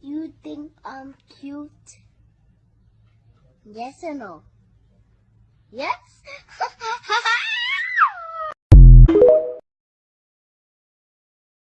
You think I'm cute? Yes or no? Yes